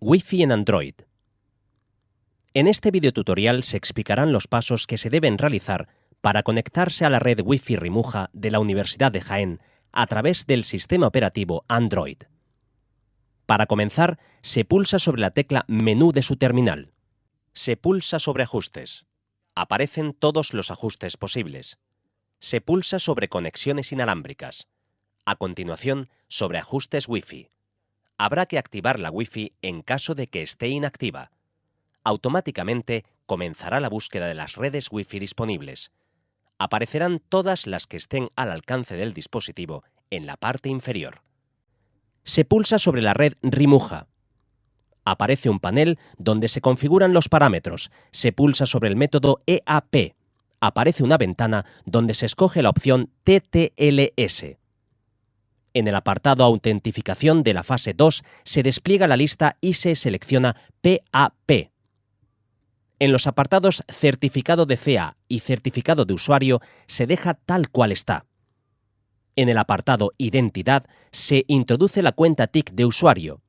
Wi-Fi en Android. En este videotutorial se explicarán los pasos que se deben realizar para conectarse a la red Wi-Fi Rimuja de la Universidad de Jaén a través del sistema operativo Android. Para comenzar, se pulsa sobre la tecla Menú de su terminal. Se pulsa sobre Ajustes. Aparecen todos los ajustes posibles. Se pulsa sobre Conexiones inalámbricas. A continuación, sobre Ajustes Wi-Fi. Habrá que activar la Wi-Fi en caso de que esté inactiva. Automáticamente comenzará la búsqueda de las redes Wi-Fi disponibles. Aparecerán todas las que estén al alcance del dispositivo en la parte inferior. Se pulsa sobre la red Rimuja. Aparece un panel donde se configuran los parámetros. Se pulsa sobre el método EAP. Aparece una ventana donde se escoge la opción TTLS. En el apartado Autentificación de la fase 2 se despliega la lista y se selecciona PAP. En los apartados Certificado de CA y Certificado de usuario se deja tal cual está. En el apartado Identidad se introduce la cuenta TIC de usuario.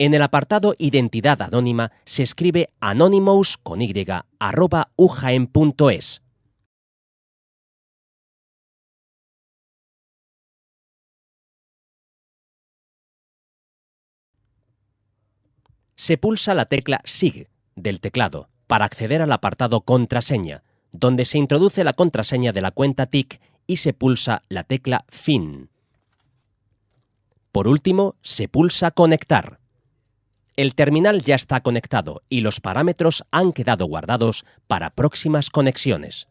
En el apartado Identidad anónima se escribe anonymous con y arroba ujaen.es. Se pulsa la tecla SIG del teclado para acceder al apartado Contraseña, donde se introduce la contraseña de la cuenta TIC y se pulsa la tecla FIN. Por último, se pulsa Conectar. El terminal ya está conectado y los parámetros han quedado guardados para próximas conexiones.